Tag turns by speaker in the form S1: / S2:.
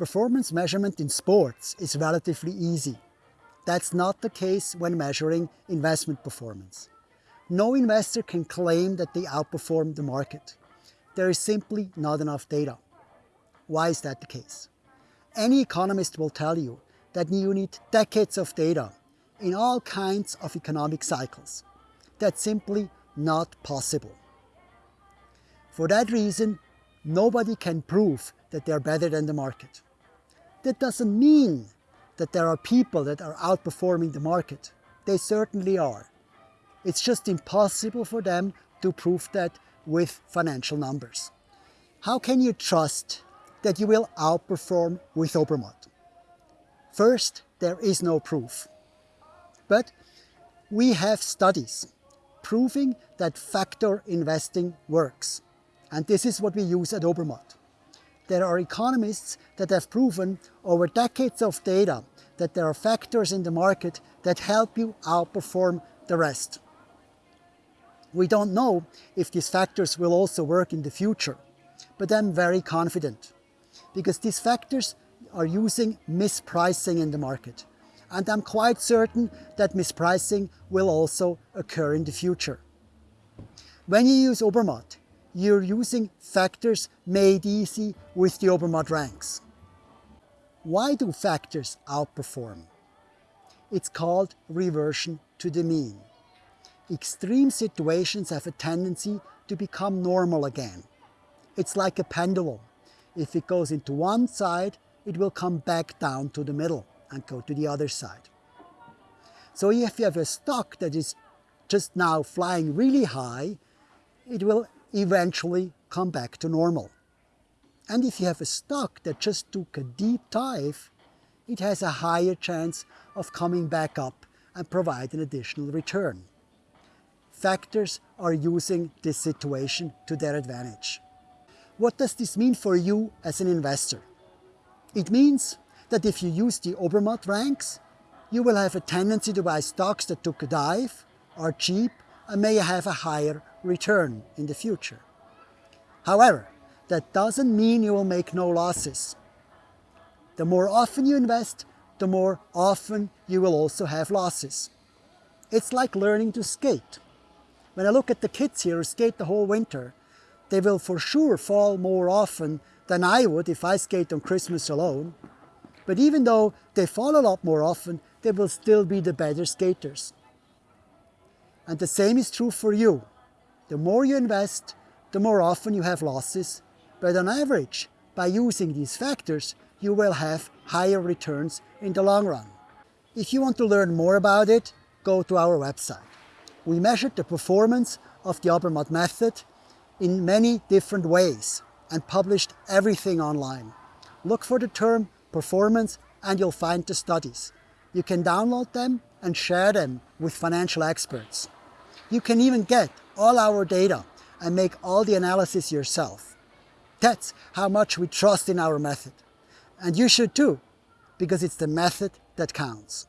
S1: Performance measurement in sports is relatively easy. That's not the case when measuring investment performance. No investor can claim that they outperform the market. There is simply not enough data. Why is that the case? Any economist will tell you that you need decades of data in all kinds of economic cycles. That's simply not possible. For that reason, nobody can prove that they're better than the market. That doesn't mean that there are people that are outperforming the market. They certainly are. It's just impossible for them to prove that with financial numbers. How can you trust that you will outperform with Obermatt? First, there is no proof. But we have studies proving that factor investing works. And this is what we use at Obermatt there are economists that have proven over decades of data that there are factors in the market that help you outperform the rest. We don't know if these factors will also work in the future, but I'm very confident because these factors are using mispricing in the market. And I'm quite certain that mispricing will also occur in the future. When you use Obermatt, you're using factors made easy with the Obermatt ranks. Why do factors outperform? It's called reversion to the mean. Extreme situations have a tendency to become normal again. It's like a pendulum. If it goes into one side, it will come back down to the middle and go to the other side. So if you have a stock that is just now flying really high, it will eventually come back to normal. And if you have a stock that just took a deep dive, it has a higher chance of coming back up and provide an additional return. Factors are using this situation to their advantage. What does this mean for you as an investor? It means that if you use the Obermatt ranks, you will have a tendency to buy stocks that took a dive, are cheap, and may have a higher return in the future. However, that doesn't mean you will make no losses. The more often you invest, the more often you will also have losses. It's like learning to skate. When I look at the kids here who skate the whole winter, they will for sure fall more often than I would if I skate on Christmas alone. But even though they fall a lot more often, they will still be the better skaters. And the same is true for you. The more you invest, the more often you have losses, but on average, by using these factors, you will have higher returns in the long run. If you want to learn more about it, go to our website. We measured the performance of the Obermatt method in many different ways and published everything online. Look for the term performance and you'll find the studies. You can download them and share them with financial experts. You can even get all our data and make all the analysis yourself. That's how much we trust in our method. And you should too, because it's the method that counts.